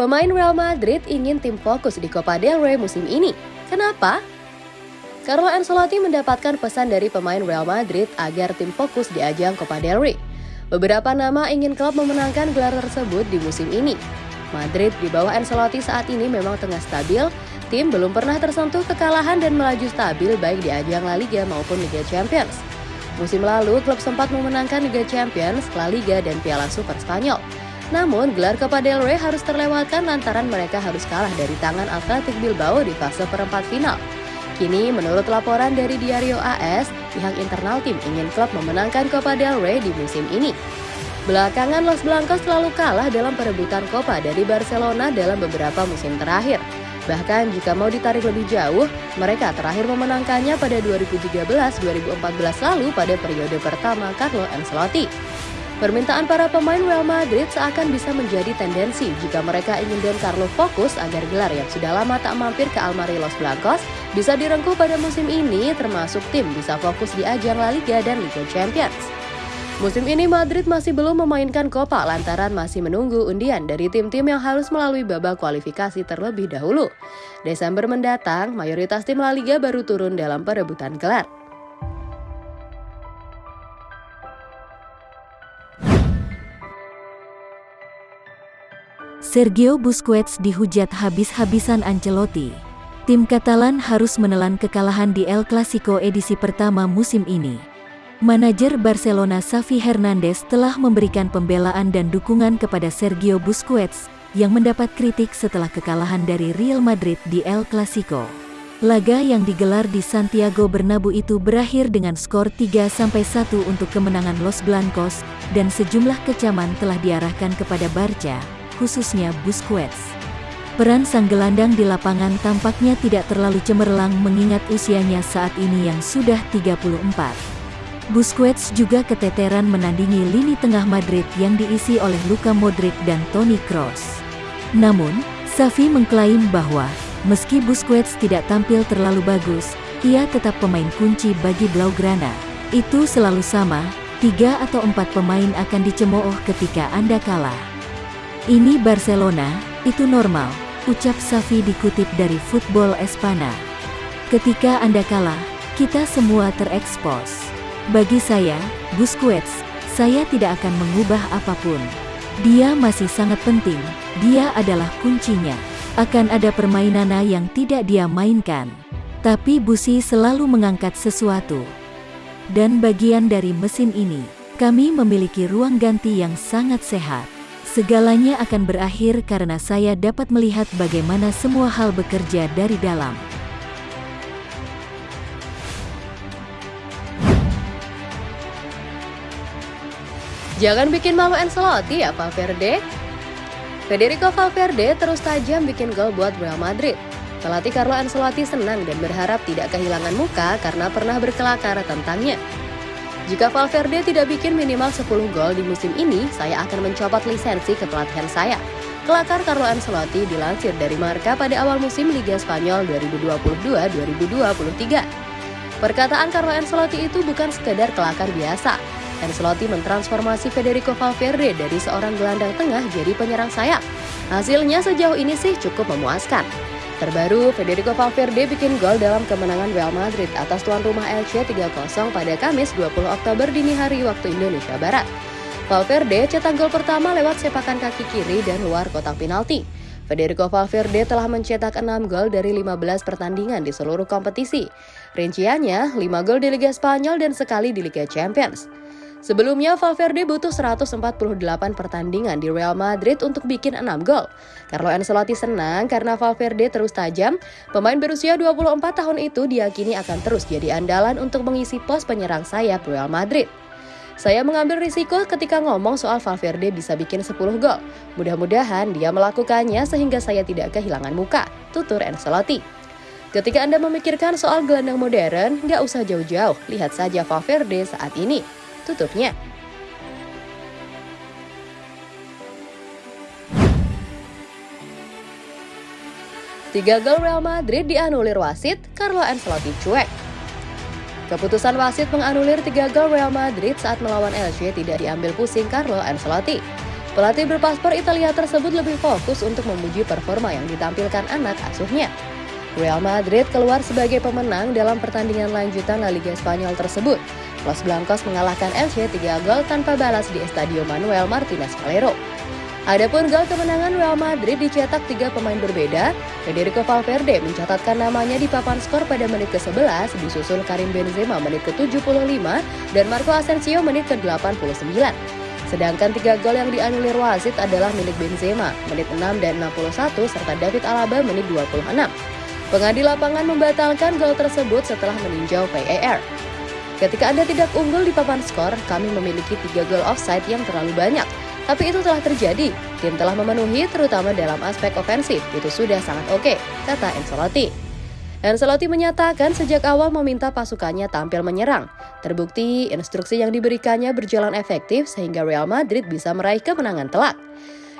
Pemain Real Madrid ingin tim fokus di Copa del Rey musim ini. Kenapa? Carlo Ancelotti mendapatkan pesan dari pemain Real Madrid agar tim fokus di ajang Copa del Rey. Beberapa nama ingin klub memenangkan gelar tersebut di musim ini. Madrid di bawah Ancelotti saat ini memang tengah stabil, tim belum pernah tersentuh kekalahan dan melaju stabil baik di ajang La Liga maupun Liga Champions. Musim lalu, klub sempat memenangkan Liga Champions, La Liga, dan Piala Super Spanyol. Namun, gelar Copa del Rey harus terlewatkan lantaran mereka harus kalah dari tangan Athletic Bilbao di fase perempat final. Kini, menurut laporan dari Diario AS, pihak internal tim ingin klub memenangkan Copa del Rey di musim ini. Belakangan Los Blancos selalu kalah dalam perebutan Copa dari Barcelona dalam beberapa musim terakhir. Bahkan jika mau ditarik lebih jauh, mereka terakhir memenangkannya pada 2013-2014 lalu pada periode pertama Carlo Ancelotti. Permintaan para pemain Real Madrid seakan bisa menjadi tendensi jika mereka ingin Don Carlo fokus agar gelar yang sudah lama tak mampir ke Almari Los Blancos bisa direngkuh pada musim ini termasuk tim bisa fokus di ajang La Liga dan Liga Champions. Musim ini Madrid masih belum memainkan Copa lantaran masih menunggu undian dari tim-tim yang harus melalui babak kualifikasi terlebih dahulu. Desember mendatang, mayoritas tim La Liga baru turun dalam perebutan gelar. Sergio Busquets dihujat habis-habisan Ancelotti. Tim Katalan harus menelan kekalahan di El Clasico edisi pertama musim ini. Manajer Barcelona Xavi Hernandez telah memberikan pembelaan dan dukungan kepada Sergio Busquets yang mendapat kritik setelah kekalahan dari Real Madrid di El Clasico. Laga yang digelar di Santiago Bernabeu itu berakhir dengan skor 3-1 untuk kemenangan Los Blancos dan sejumlah kecaman telah diarahkan kepada Barca, khususnya Busquets. Peran sang gelandang di lapangan tampaknya tidak terlalu cemerlang mengingat usianya saat ini yang sudah 34. Busquets juga keteteran menandingi lini tengah Madrid yang diisi oleh Luka Modric dan Toni Kroos. Namun, Xavi mengklaim bahwa, meski Busquets tidak tampil terlalu bagus, ia tetap pemain kunci bagi Blaugrana. Itu selalu sama, tiga atau empat pemain akan dicemooh ketika Anda kalah. Ini Barcelona, itu normal, ucap Xavi dikutip dari Football Espana. Ketika Anda kalah, kita semua terekspos. Bagi saya, Busquets, saya tidak akan mengubah apa pun. Dia masih sangat penting, dia adalah kuncinya. Akan ada permainan yang tidak dia mainkan. Tapi Busi selalu mengangkat sesuatu. Dan bagian dari mesin ini, kami memiliki ruang ganti yang sangat sehat. Segalanya akan berakhir karena saya dapat melihat bagaimana semua hal bekerja dari dalam. Jangan bikin malu Ancelotti ya Valverde. Federico Valverde terus tajam bikin gol buat Real Madrid. Pelatih Carlo Ancelotti senang dan berharap tidak kehilangan muka karena pernah berkelakar tentangnya. Jika Valverde tidak bikin minimal 10 gol di musim ini, saya akan mencopot lisensi kepelatihan saya. Kelakar Carlo Ancelotti dilansir dari Marca pada awal musim Liga Spanyol 2022-2023. Perkataan Carlo Ancelotti itu bukan sekedar kelakar biasa, Ancelotti mentransformasi Federico Valverde dari seorang gelandang tengah jadi penyerang sayap. Hasilnya sejauh ini sih cukup memuaskan. Terbaru, Federico Valverde bikin gol dalam kemenangan Real Madrid atas tuan rumah Elche 3-0 pada Kamis 20 Oktober dini hari waktu Indonesia Barat. Valverde cetak gol pertama lewat sepakan kaki kiri dan luar kotak penalti. Federico Valverde telah mencetak 6 gol dari 15 pertandingan di seluruh kompetisi. Rinciannya, 5 gol di Liga Spanyol dan sekali di Liga Champions. Sebelumnya Valverde butuh 148 pertandingan di Real Madrid untuk bikin 6 gol. Carlo Ancelotti senang karena Valverde terus tajam. Pemain berusia 24 tahun itu diyakini akan terus jadi andalan untuk mengisi pos penyerang sayap Real Madrid. Saya mengambil risiko ketika ngomong soal Valverde bisa bikin 10 gol. Mudah-mudahan dia melakukannya sehingga saya tidak kehilangan muka, tutur Ancelotti. Ketika Anda memikirkan soal gelandang modern, nggak usah jauh-jauh, lihat saja Valverde saat ini tutupnya. Tiga gol Real Madrid dianulir wasit, Carlo Ancelotti cuek. Keputusan wasit menganulir tiga gol Real Madrid saat melawan Elche tidak diambil pusing Carlo Ancelotti. Pelatih berpaspor Italia tersebut lebih fokus untuk memuji performa yang ditampilkan anak asuhnya. Real Madrid keluar sebagai pemenang dalam pertandingan lanjutan La Liga Spanyol tersebut. Los Blancos mengalahkan Elche 3 gol tanpa balas di Estadio Manuel Martinez Valero. Adapun gol kemenangan Real Madrid dicetak tiga pemain berbeda. Federico Valverde mencatatkan namanya di papan skor pada menit ke-11, disusul Karim Benzema menit ke-75 dan Marco Asensio menit ke-89. Sedangkan tiga gol yang dianulir wasit adalah milik Benzema menit 6 dan 61 serta David Alaba menit 26. Pengadil lapangan membatalkan gol tersebut setelah meninjau VAR. Ketika Anda tidak unggul di papan skor, kami memiliki tiga gol offside yang terlalu banyak. Tapi itu telah terjadi. Tim telah memenuhi terutama dalam aspek ofensif. Itu sudah sangat oke, kata Ancelotti. Ancelotti menyatakan sejak awal meminta pasukannya tampil menyerang. Terbukti instruksi yang diberikannya berjalan efektif sehingga Real Madrid bisa meraih kemenangan telak.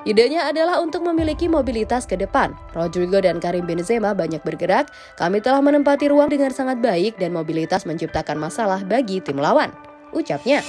Idenya adalah untuk memiliki mobilitas ke depan. Rodrigo dan Karim Benzema banyak bergerak. Kami telah menempati ruang dengan sangat baik dan mobilitas menciptakan masalah bagi tim lawan. Ucapnya.